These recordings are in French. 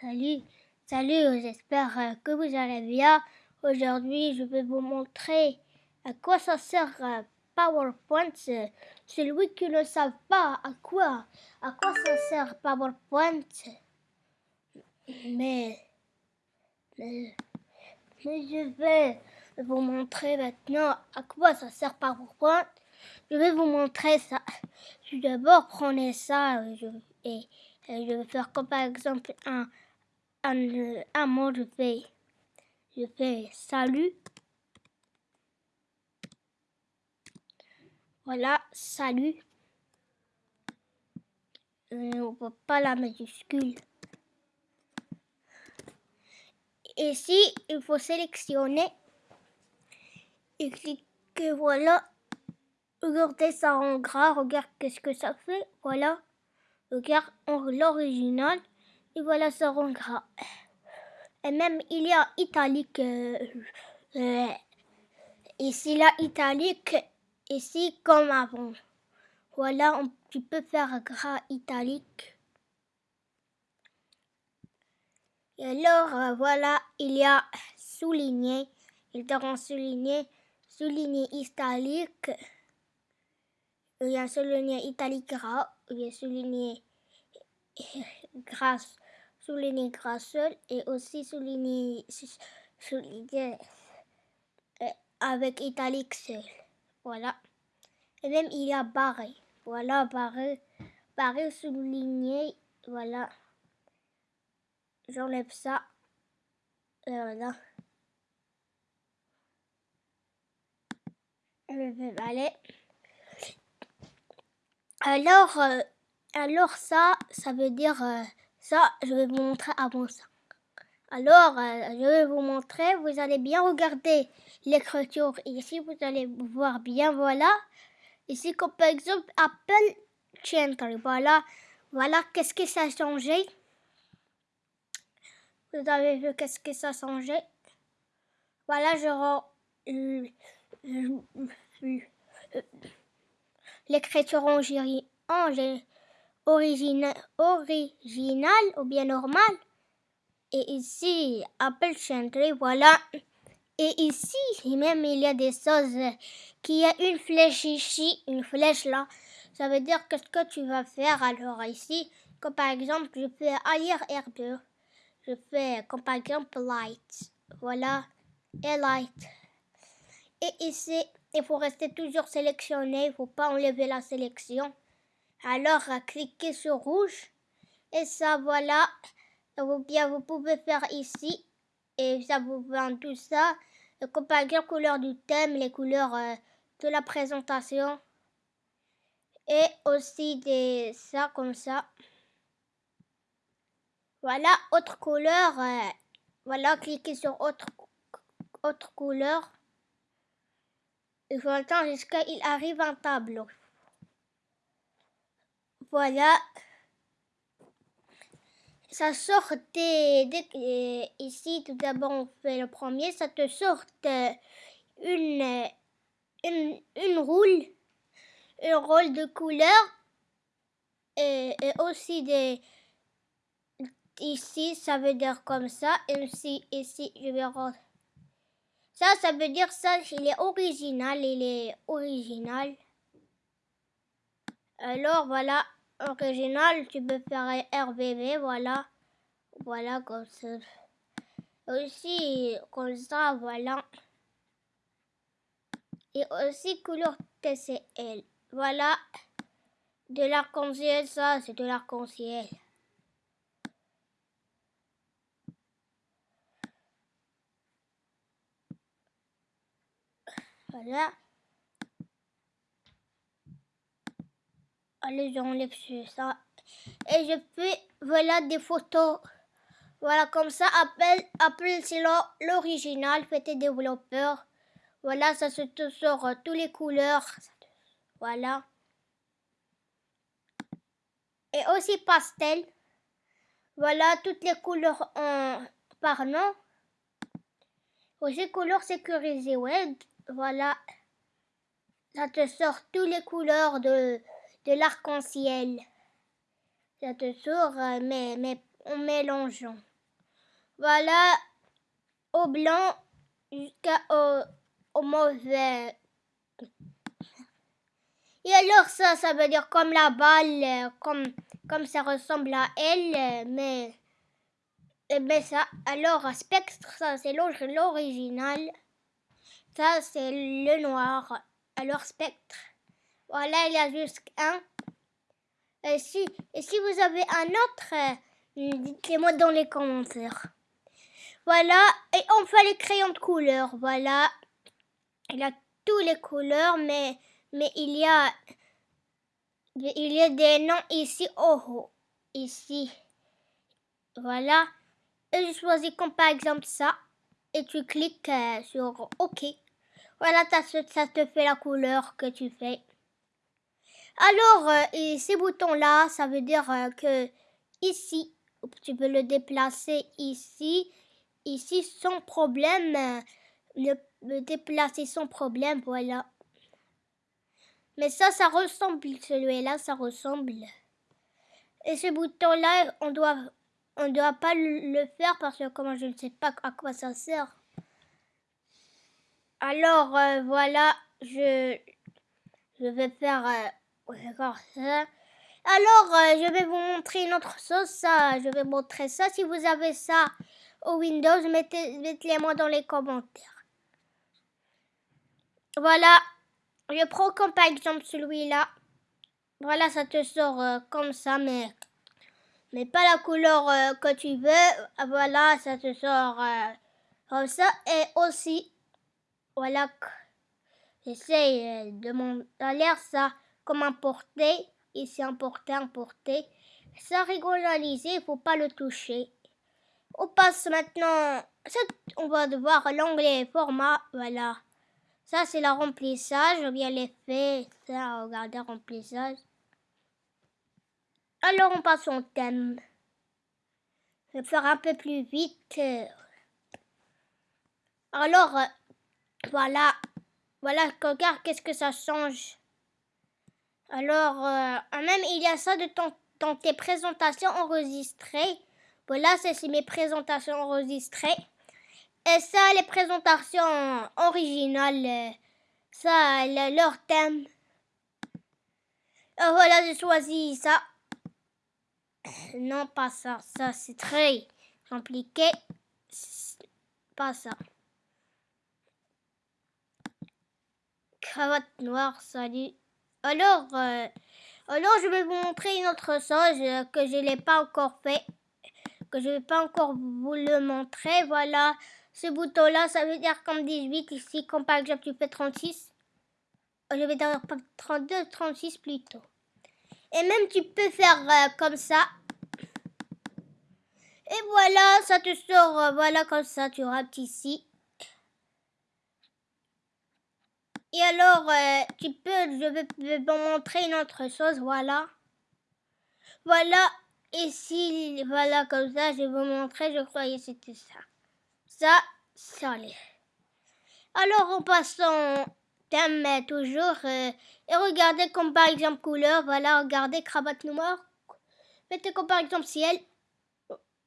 Salut, salut, j'espère euh, que vous allez bien. Aujourd'hui, je vais vous montrer à quoi ça sert euh, PowerPoint. Celui qui ne savent pas à quoi, à quoi ça sert PowerPoint. Mais, mais, mais je vais vous montrer maintenant à quoi ça sert PowerPoint. Je vais vous montrer ça. Je d'abord prendre ça et, et je vais faire comme par exemple un un, un mot, je fais, je fais salut. Voilà, salut. Euh, on voit pas la majuscule. Ici, il faut sélectionner et cliquer, voilà. Regardez ça en gras, regarde qu'est-ce que ça fait, voilà. Regarde l'original. Et voilà, ça rend gras. Et même, il y a italique. Euh, euh, ici, la italique. Ici, comme avant. Voilà, on, tu peux faire gras italique. Et alors, euh, voilà, il y a souligné. Il te rend souligné. Souligné italique. Il y a souligné italique gras. Il y a souligné grâce souligner seul et aussi souligner, souligner euh, avec italique seul. Voilà. Et même il y a barré. Voilà, barré. Barré souligné. Voilà. J'enlève ça. Voilà. Je vais aller. Alors, euh, alors ça, ça veut dire euh, ça, je vais vous montrer avant ça. Alors, euh, je vais vous montrer, vous allez bien regarder l'écriture ici, vous allez voir bien, voilà. Ici, comme par exemple, Apple Chantry, voilà. Voilà, qu'est-ce que ça a changé? Vous avez vu qu'est-ce que ça a changé? Voilà, je rends l'écriture en, en, original, ou bien normal. Et ici, Apple Chantry, voilà. Et ici, même il y a des choses qui a une flèche ici, une flèche là. Ça veut dire qu'est-ce que tu vas faire alors ici. Comme par exemple, je fais ailleurs R2. Je fais comme par exemple light. Voilà. Et light. Et ici, il faut rester toujours sélectionné. Il ne faut pas enlever la sélection. Alors, cliquez sur rouge. Et ça, voilà. Bien, vous pouvez faire ici. Et ça vous vend tout ça. Comme par exemple, couleur du thème, les couleurs euh, de la présentation. Et aussi des ça, comme ça. Voilà, autre couleur. Euh, voilà, cliquez sur autre, autre couleur. Faut attendre jusqu'à il arrive un tableau. Voilà. Ça sort des, ici, tout d'abord, on fait le premier. Ça te sort une, une, une roule, un rôle de couleur et, aussi des. Ici, ça veut dire comme ça. Et aussi, ici, je vais Ça, ça veut dire ça, il est original, il est original. Alors, voilà original, tu peux faire RBB, voilà. Voilà, comme ça. Aussi, comme ça, voilà. Et aussi couleur TCL. Voilà. De l'arc-en-ciel, ça, c'est de l'arc-en-ciel. Voilà. Allez, j'enlève ça. Et je fais, voilà, des photos. Voilà, comme ça, appelle, appelle c'est l'original, fait tes développeurs. Voilà, ça se sort euh, toutes les couleurs. Voilà. Et aussi pastel. Voilà, toutes les couleurs en par nom. Aussi couleurs sécurisées web. Voilà. Ça te sort toutes les couleurs de de l'arc-en-ciel. Ça te sort, euh, mais, mais en mélangeant. voilà, au blanc jusqu'au au mauvais. Et alors ça, ça veut dire comme la balle, comme, comme ça ressemble à elle, mais, mais ça, alors spectre, ça c'est l'original. Ça c'est le noir. Alors spectre. Voilà, il y a juste un. Et si, vous avez un autre, dites-le-moi dans les commentaires. Voilà, et on fait les crayons de couleur. Voilà, il a toutes les couleurs, mais, il y a il y a des noms ici. Oh, oh ici. Voilà. Et je choisis comme par exemple ça. Et tu cliques euh, sur OK. Voilà, ça te fait la couleur que tu fais. Alors, euh, ces boutons-là, ça veut dire euh, que ici, tu peux le déplacer ici, ici sans problème, le, déplacer sans problème, voilà. Mais ça, ça ressemble, celui-là, ça ressemble. Et ce bouton-là, on doit, on doit pas le faire parce que comment je ne sais pas à quoi ça sert. Alors, euh, voilà, je, je vais faire D'accord. Alors, euh, je vais vous montrer une autre chose. Ça, je vais montrer ça. Si vous avez ça au Windows, mettez, mettez moi dans les commentaires. Voilà. Je prends comme par exemple celui-là. Voilà, ça te sort euh, comme ça, mais, mais pas la couleur euh, que tu veux. Voilà, ça te sort comme ça. Et aussi, voilà, j'essaie de mon l'air ça comme importer, ici importer, importer. Ça régulariser, il faut pas le toucher. On passe maintenant, on va devoir l'onglet format, voilà. Ça c'est le remplissage, ou bien l'effet, ça, regardez, remplissage. Alors on passe au thème. Je vais faire un peu plus vite. Alors, voilà. Voilà, regarde qu'est-ce que ça change. Alors, euh, même il y a ça de dans tes présentations enregistrées. Voilà, c'est mes présentations enregistrées. Et ça, les présentations originales, euh, ça, leur thème. Euh, voilà, j'ai choisi ça. Non, pas ça. Ça, c'est très compliqué. Pas ça. Cravate noire, salut. Alors, euh, alors, je vais vous montrer une autre chose euh, que je n'ai pas encore fait, que je ne vais pas encore vous le montrer. Voilà, ce bouton-là, ça veut dire comme 18 ici, comme par exemple tu fais 36. Je vais dire 32, 36 plutôt. Et même tu peux faire euh, comme ça. Et voilà, ça te sort, voilà comme ça, tu rates ici. Et alors, euh, tu peux, je vais vous montrer une autre chose, voilà. Voilà, ici, voilà, comme ça, je vais vous montrer, je croyais c'était ça. Ça, ça allait. Alors, en passant thème toujours, euh, et regardez comme par exemple couleur, voilà, regardez cravate noire. Mettez comme par exemple ciel.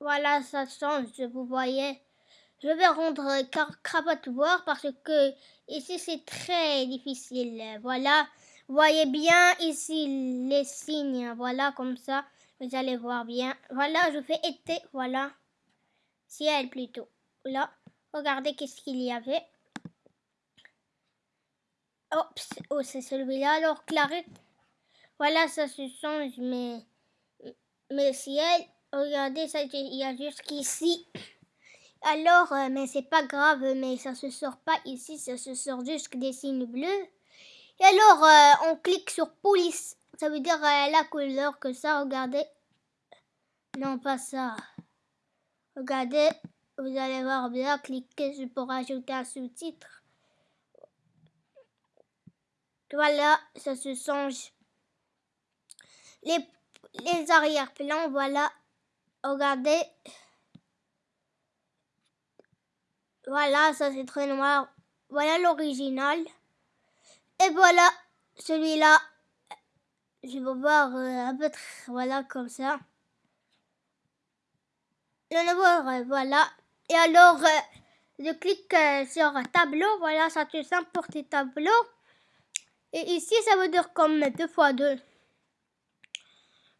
Voilà, ça change, vous voyez. Je vais rendre cravate voir parce que ici c'est très difficile. Voilà. Voyez bien ici les signes. Voilà comme ça. Vous allez voir bien. Voilà, je fais été. Voilà. Ciel plutôt. Là. Regardez qu'est-ce qu'il y avait. oh, c'est celui-là. Alors, clarette. Voilà, ça se change, mais, mais ciel. Regardez, ça, il y a jusqu'ici. Alors, euh, mais c'est pas grave, mais ça se sort pas ici, ça se sort juste des signes bleus. Et alors, euh, on clique sur police. Ça veut dire euh, la couleur que ça, regardez. Non, pas ça. Regardez, vous allez voir bien, cliquez pour ajouter un sous-titre. Voilà, ça se change. Les, les arrière-plans, voilà. Regardez. Voilà, ça c'est très noir. Voilà l'original. Et voilà celui-là. Je vais voir euh, un peu, voilà, comme ça. Le nouveau, voilà. Et alors, euh, je clique euh, sur tableau, voilà, ça te simple pour tes tableaux. Et ici, ça veut dire comme 2 fois 2.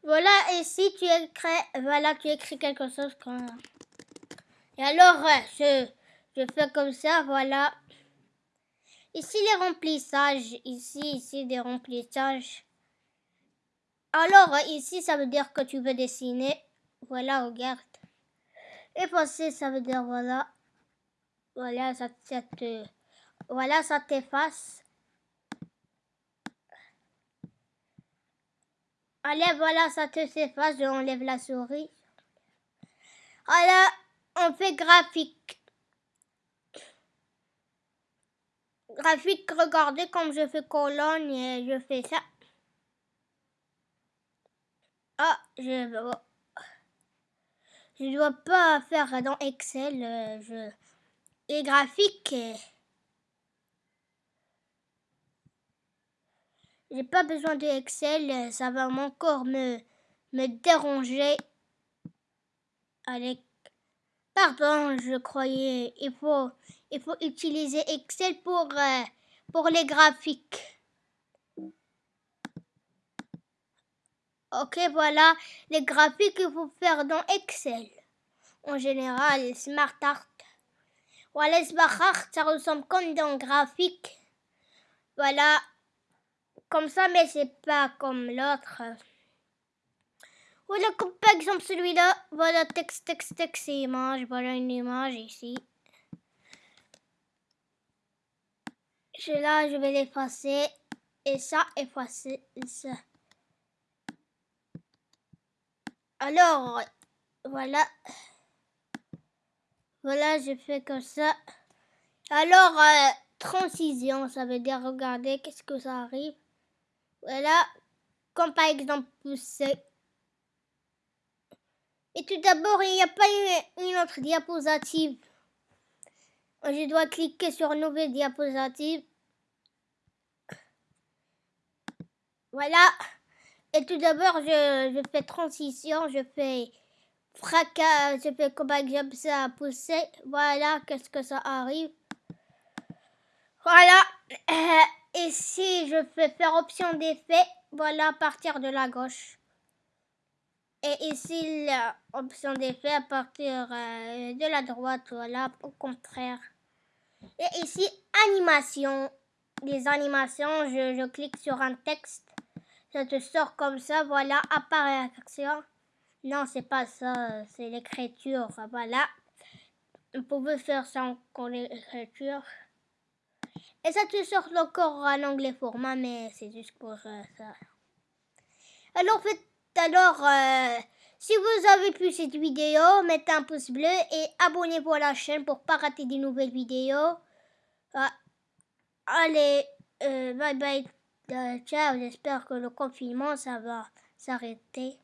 Voilà, et si tu écris, voilà, tu écris quelque chose comme... Et alors, euh, je, je fais comme ça, voilà. Ici, les remplissages, ici, ici, des remplissages. Alors, ici, ça veut dire que tu veux dessiner. Voilà, regarde. Effacer, ça veut dire, voilà. Voilà, ça, ça te... Voilà, ça t'efface. Allez, voilà, ça te s'efface, je enlève la souris. Voilà, on fait graphique. Graphique, regardez comme je fais colonne et je fais ça. Ah, je dois pas faire dans Excel. Euh, je... Et graphique. J'ai pas besoin de Excel, ça va encore me, me déranger. Allez, pardon, je croyais, il faut, il faut utiliser Excel pour, euh, pour les graphiques. Ok, voilà, les graphiques qu'il faut faire dans Excel. En général, Smart Art. Voilà, Smart Art, ça ressemble comme dans graphique. Voilà, comme ça, mais c'est pas comme l'autre. Voilà, comme par exemple celui-là. Voilà, texte, texte, texte image. Voilà une image ici. Celui-là, je vais l'effacer. Et ça, effacer ça. Alors, voilà. Voilà, je fais comme ça. Alors, euh, transition, ça veut dire, regardez, qu'est-ce que ça arrive. Voilà, comme par exemple pousser. Et tout d'abord, il n'y a pas une, autre diapositive. Je dois cliquer sur nouvelle diapositive. Voilà. Et tout d'abord, je, fais transition, je fais fracas, je fais comme par exemple ça pousser. Voilà, qu'est-ce que ça arrive? Voilà. Et si je fais faire option d'effet, voilà partir de la gauche. Et ici, l'option d'effet à partir euh, de la droite, voilà, au contraire. Et ici, animation. Les animations, je clique sur un texte. Ça te sort comme ça, voilà, apparition. Non, c'est pas ça, c'est l'écriture, voilà. Vous pouvez faire ça en l'écriture. Et ça te sort encore en anglais format, mais c'est juste pour euh, ça. Alors, alors euh, si vous avez pu cette vidéo, mettez un pouce bleu et abonnez-vous à la chaîne pour pas rater des nouvelles vidéos. Ah, allez, euh, bye bye, ciao, j'espère que le confinement, ça va s'arrêter.